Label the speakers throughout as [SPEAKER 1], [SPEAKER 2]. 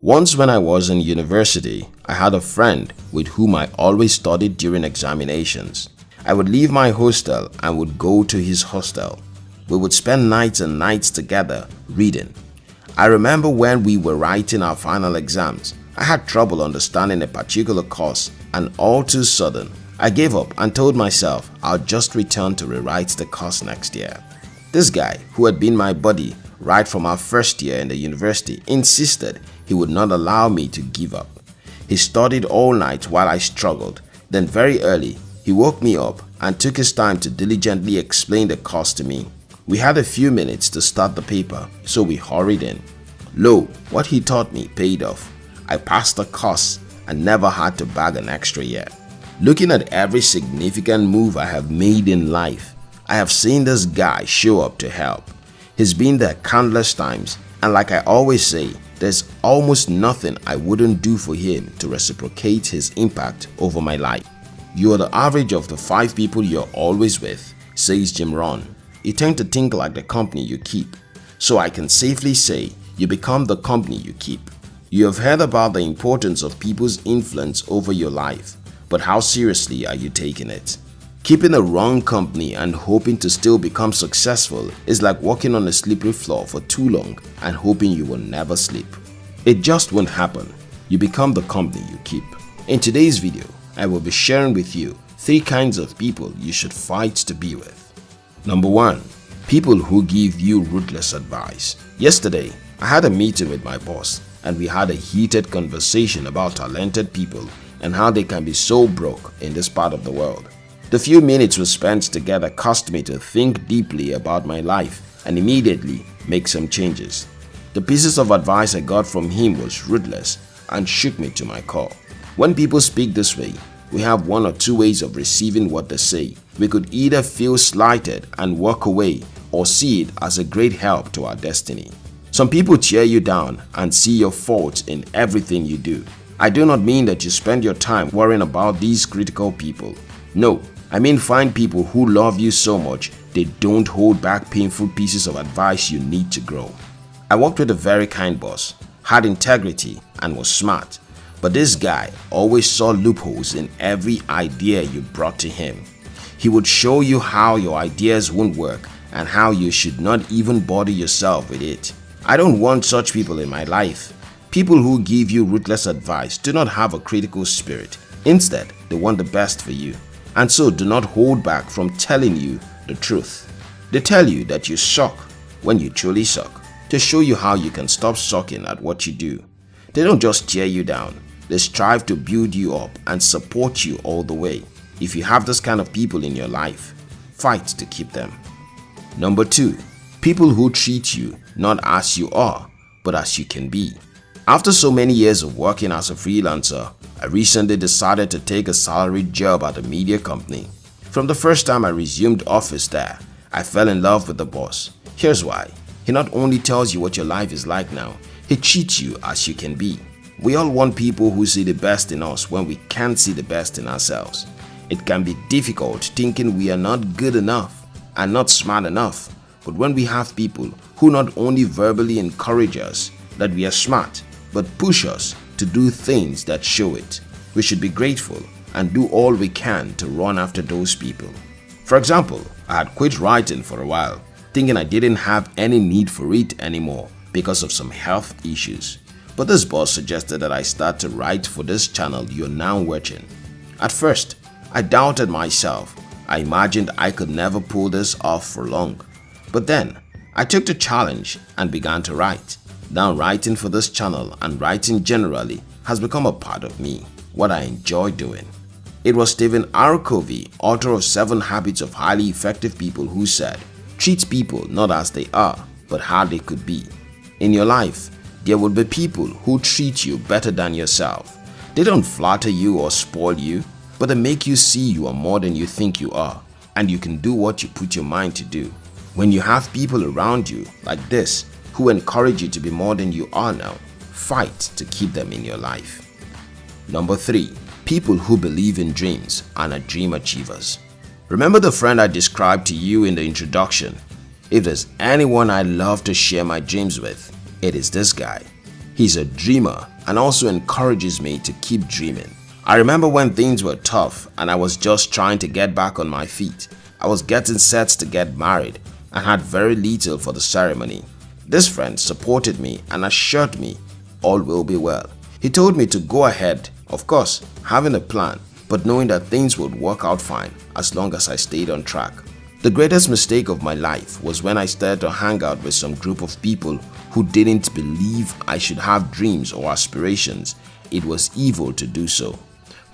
[SPEAKER 1] Once when I was in university, I had a friend with whom I always studied during examinations. I would leave my hostel and would go to his hostel. We would spend nights and nights together reading. I remember when we were writing our final exams, I had trouble understanding a particular course and all too sudden, I gave up and told myself I'll just return to rewrite the course next year. This guy, who had been my buddy right from our first year in the university, insisted he would not allow me to give up. He studied all night while I struggled. Then very early, he woke me up and took his time to diligently explain the course to me. We had a few minutes to start the paper, so we hurried in. Lo, what he taught me paid off. I passed the course and never had to bag an extra year. Looking at every significant move I have made in life, I have seen this guy show up to help. He's been there countless times and like I always say, there's almost nothing I wouldn't do for him to reciprocate his impact over my life. You are the average of the 5 people you're always with, says Jim Rohn. You tend to think like the company you keep. So I can safely say you become the company you keep. You have heard about the importance of people's influence over your life, but how seriously are you taking it? Keeping the wrong company and hoping to still become successful is like walking on a slippery floor for too long and hoping you will never sleep. It just won't happen. You become the company you keep. In today's video, I will be sharing with you 3 kinds of people you should fight to be with. Number 1. People who give you ruthless advice. Yesterday, I had a meeting with my boss and we had a heated conversation about talented people and how they can be so broke in this part of the world. The few minutes we spent together caused me to think deeply about my life and immediately make some changes. The pieces of advice I got from him was ruthless and shook me to my core. When people speak this way, we have one or two ways of receiving what they say. We could either feel slighted and walk away or see it as a great help to our destiny. Some people tear you down and see your faults in everything you do. I do not mean that you spend your time worrying about these critical people. No, I mean find people who love you so much they don't hold back painful pieces of advice you need to grow. I worked with a very kind boss, had integrity and was smart. But this guy always saw loopholes in every idea you brought to him. He would show you how your ideas won't work and how you should not even bother yourself with it. I don't want such people in my life. People who give you ruthless advice do not have a critical spirit. Instead, they want the best for you and so do not hold back from telling you the truth. They tell you that you suck when you truly suck to show you how you can stop sucking at what you do. They don't just tear you down, they strive to build you up and support you all the way. If you have this kind of people in your life, fight to keep them. Number 2. People who treat you not as you are, but as you can be. After so many years of working as a freelancer, I recently decided to take a salaried job at a media company. From the first time I resumed office there, I fell in love with the boss. Here's why. He not only tells you what your life is like now, he treats you as you can be. We all want people who see the best in us when we can't see the best in ourselves. It can be difficult thinking we are not good enough and not smart enough but when we have people who not only verbally encourage us that we are smart, but push us to do things that show it, we should be grateful and do all we can to run after those people. For example, I had quit writing for a while, thinking I didn't have any need for it anymore because of some health issues. But this boss suggested that I start to write for this channel you're now watching. At first, I doubted myself. I imagined I could never pull this off for long. But then, I took the challenge and began to write. Now writing for this channel and writing generally has become a part of me, what I enjoy doing. It was Stephen R. Covey, author of 7 Habits of Highly Effective People who said, Treat people not as they are, but how they could be. In your life, there will be people who treat you better than yourself. They don't flatter you or spoil you, but they make you see you are more than you think you are and you can do what you put your mind to do. When you have people around you like this who encourage you to be more than you are now, fight to keep them in your life. Number 3. People who believe in dreams and are dream achievers. Remember the friend I described to you in the introduction? If there's anyone I love to share my dreams with, it is this guy. He's a dreamer and also encourages me to keep dreaming. I remember when things were tough and I was just trying to get back on my feet. I was getting set to get married and had very little for the ceremony. This friend supported me and assured me all will be well. He told me to go ahead, of course, having a plan, but knowing that things would work out fine as long as I stayed on track. The greatest mistake of my life was when I started to hang out with some group of people who didn't believe I should have dreams or aspirations. It was evil to do so.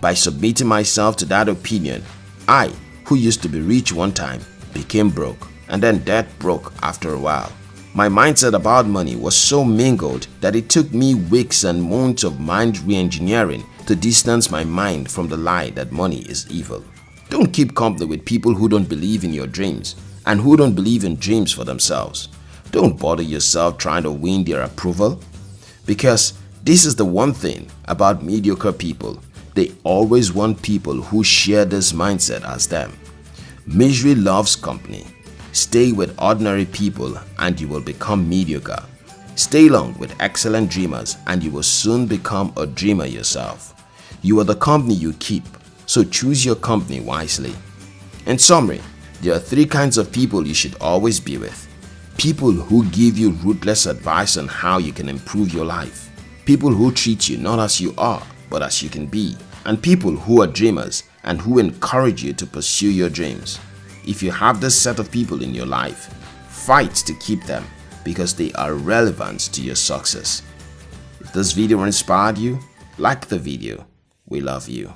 [SPEAKER 1] By submitting myself to that opinion, I, who used to be rich one time, became broke and then dead broke after a while. My mindset about money was so mingled that it took me weeks and months of mind re-engineering to distance my mind from the lie that money is evil. Don't keep company with people who don't believe in your dreams and who don't believe in dreams for themselves. Don't bother yourself trying to win their approval because this is the one thing about mediocre people. They always want people who share this mindset as them. Misery loves company. Stay with ordinary people and you will become mediocre. Stay long with excellent dreamers and you will soon become a dreamer yourself. You are the company you keep so choose your company wisely. In summary, there are three kinds of people you should always be with. People who give you ruthless advice on how you can improve your life. People who treat you not as you are, but as you can be. And people who are dreamers and who encourage you to pursue your dreams. If you have this set of people in your life, fight to keep them because they are relevant to your success. If this video inspired you, like the video. We love you.